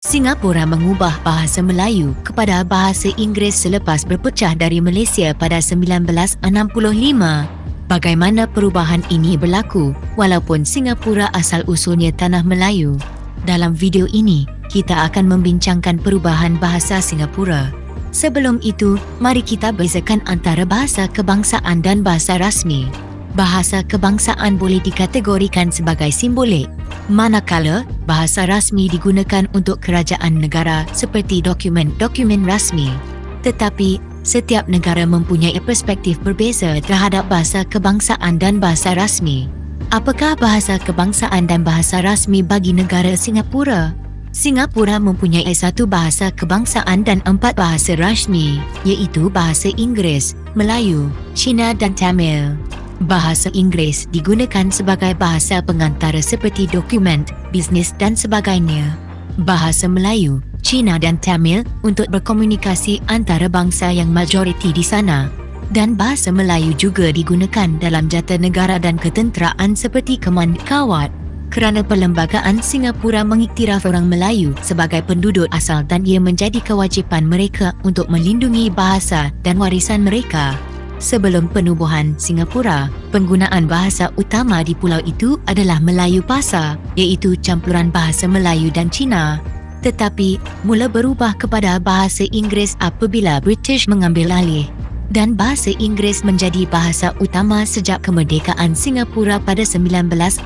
Singapura mengubah bahasa Melayu kepada bahasa Inggeris selepas berpecah dari Malaysia pada 1965. Bagaimana perubahan ini berlaku walaupun Singapura asal usulnya tanah Melayu? Dalam video ini, kita akan membincangkan perubahan bahasa Singapura. Sebelum itu, mari kita bezakan antara bahasa kebangsaan dan bahasa rasmi. Bahasa kebangsaan boleh dikategorikan sebagai simbolik manakala bahasa rasmi digunakan untuk kerajaan negara seperti dokumen-dokumen rasmi. Tetapi, setiap negara mempunyai perspektif berbeza terhadap bahasa kebangsaan dan bahasa rasmi. Apakah bahasa kebangsaan dan bahasa rasmi bagi negara Singapura? Singapura mempunyai satu bahasa kebangsaan dan empat bahasa rasmi, iaitu bahasa Inggeris, Melayu, Cina dan Tamil. Bahasa Inggeris digunakan sebagai bahasa pengantara seperti dokumen, bisnes dan sebagainya. Bahasa Melayu, Cina dan Tamil untuk berkomunikasi antara bangsa yang majoriti di sana. Dan bahasa Melayu juga digunakan dalam jata negara dan ketenteraan seperti Keman Kawat. Kerana perlembagaan Singapura mengiktiraf orang Melayu sebagai penduduk asal dan ia menjadi kewajipan mereka untuk melindungi bahasa dan warisan mereka. Sebelum penubuhan Singapura, penggunaan bahasa utama di pulau itu adalah Melayu Pasar, iaitu campuran bahasa Melayu dan Cina. Tetapi, mula berubah kepada bahasa Inggeris apabila British mengambil alih. Dan bahasa Inggeris menjadi bahasa utama sejak kemerdekaan Singapura pada 1965.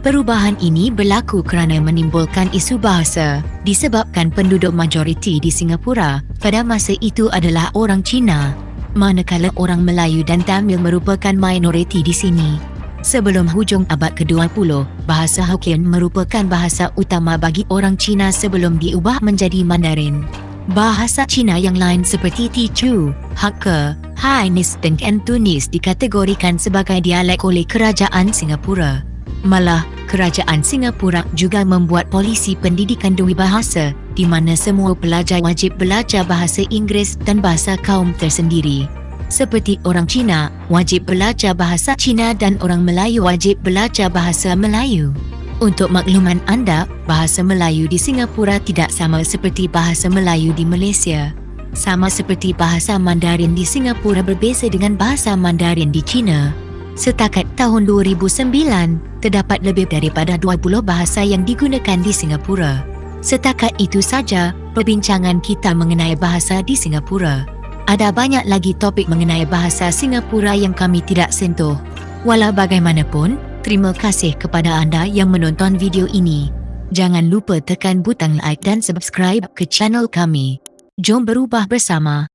Perubahan ini berlaku kerana menimbulkan isu bahasa disebabkan penduduk majoriti di Singapura pada masa itu adalah orang Cina manakala orang Melayu dan Tamil merupakan minoriti di sini. Sebelum hujung abad ke-20, bahasa Hokkien merupakan bahasa utama bagi orang Cina sebelum diubah menjadi Mandarin. Bahasa Cina yang lain seperti Teochew, Hakka, Hainanese dan Cantonese dikategorikan sebagai dialek oleh Kerajaan Singapura. Malah, Kerajaan Singapura juga membuat polisi pendidikan dua bahasa di mana semua pelajar wajib belajar bahasa Inggeris dan bahasa kaum tersendiri. Seperti orang Cina, wajib belajar bahasa Cina dan orang Melayu wajib belajar bahasa Melayu. Untuk makluman anda, bahasa Melayu di Singapura tidak sama seperti bahasa Melayu di Malaysia. Sama seperti bahasa Mandarin di Singapura berbeza dengan bahasa Mandarin di China. Setakat tahun 2009, terdapat lebih daripada 20 bahasa yang digunakan di Singapura. Setakat itu saja perbincangan kita mengenai bahasa di Singapura. Ada banyak lagi topik mengenai bahasa Singapura yang kami tidak sentuh. Walau bagaimanapun, terima kasih kepada anda yang menonton video ini. Jangan lupa tekan butang like dan subscribe ke channel kami. Jom berubah bersama.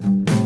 Thank you.